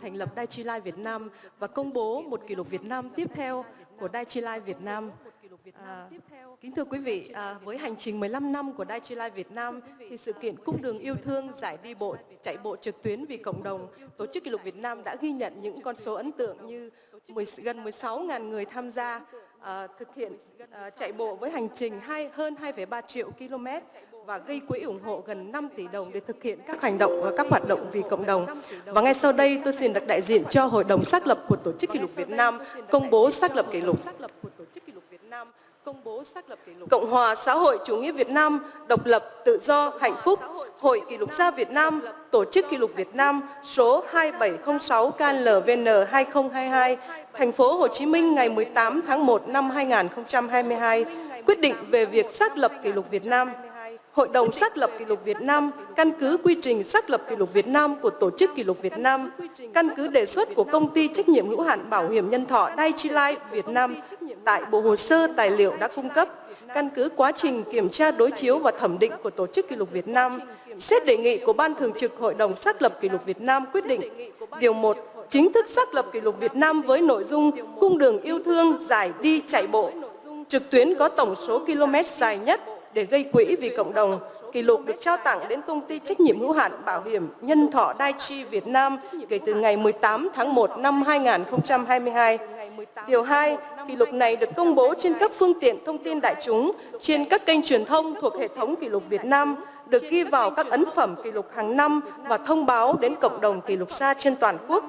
thành lập Đài Chi Lai Việt Nam và công bố một kỷ lục Việt Nam tiếp theo của Đài Chi Lai Việt Nam. À, kính thưa quý vị, à, với hành trình 15 năm của Đài Chi Lai Việt Nam, thì sự kiện Cung đường yêu thương giải đi bộ, chạy bộ trực tuyến vì cộng đồng, Tổ chức Kỷ lục Việt Nam đã ghi nhận những con số ấn tượng như 10, gần 16.000 người tham gia Ờ, thực hiện ờ, chạy bộ với hành trình hai, hơn 2,3 triệu km và gây quỹ ủng hộ gần 5 tỷ đồng để thực hiện các hành động và các hoạt động vì cộng đồng. Và ngay sau đây tôi xin được đại diện cho Hội đồng xác lập của Tổ chức Kỷ lục Việt Nam công bố xác lập kỷ lục. Công bố xác lập kỷ lục. Cộng hòa xã hội chủ nghĩa Việt Nam, độc lập, tự do, hạnh phúc, Hội Kỷ lục gia Việt Nam, Tổ chức Kỷ lục Việt Nam số 2706 KLVN 2022, thành phố Hồ Chí Minh ngày 18 tháng 1 năm 2022, quyết định về việc xác lập kỷ lục Việt Nam. Hội đồng xác lập kỷ lục Việt Nam căn cứ quy trình xác lập kỷ lục Việt Nam của Tổ chức Kỷ lục Việt Nam, căn cứ đề xuất của Công ty trách nhiệm hữu hạn bảo hiểm nhân thọ Daiichi Việt Nam tại bộ hồ sơ tài liệu đã cung cấp, căn cứ quá trình kiểm tra đối chiếu và thẩm định của Tổ chức Kỷ lục Việt Nam, xét đề nghị của Ban Thường trực Hội đồng xác lập kỷ lục Việt Nam quyết định. Điều 1 chính thức xác lập kỷ lục Việt Nam với nội dung cung đường yêu thương giải đi chạy bộ. Trực tuyến có tổng số km dài nhất để gây quỹ vì cộng đồng. Kỷ lục được trao tặng đến công ty trách nhiệm hữu hạn bảo hiểm nhân thọ Daiichi Việt Nam kể từ ngày 18 tháng 1 năm 2022. Điều 2, kỷ lục này được công bố trên các phương tiện thông tin đại chúng, trên các kênh truyền thông thuộc hệ thống kỷ lục Việt Nam, được ghi vào các ấn phẩm kỷ lục hàng năm và thông báo đến cộng đồng kỷ lục xa trên toàn quốc.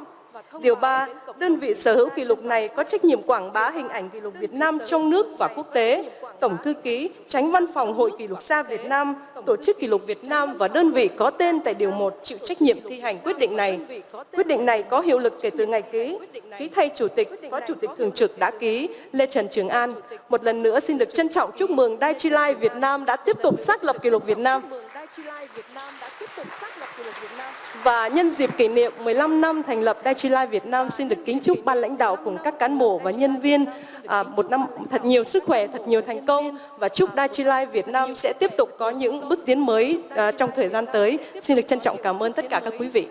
Điều 3, đơn vị sở hữu kỷ lục này có trách nhiệm quảng bá hình ảnh kỷ lục Việt Nam trong nước và quốc tế. Tổng thư ký, tránh văn phòng Hội Kỷ lục gia Việt Nam, Tổ chức Kỷ lục Việt Nam và đơn vị có tên tại Điều 1 chịu trách nhiệm thi hành quyết định này. Quyết định này có hiệu lực kể từ ngày ký. Ký thay Chủ tịch, Phó Chủ tịch Thường trực đã ký Lê Trần Trường An. Một lần nữa xin được trân trọng chúc mừng Đại Trì Lai Việt Nam đã tiếp tục xác lập kỷ lục Việt Nam. Life Việt Nam đã tiếp tục xác lập kỷ lục Việt Nam. Và nhân dịp kỷ niệm 15 năm thành lập Daiichi Life Việt Nam xin được kính chúc ban lãnh đạo cùng các cán bộ và nhân viên à, một năm thật nhiều sức khỏe, thật nhiều thành công và chúc Daiichi Life Việt Nam sẽ tiếp tục có những bước tiến mới à, trong thời gian tới. Xin được trân trọng cảm ơn tất cả các quý vị.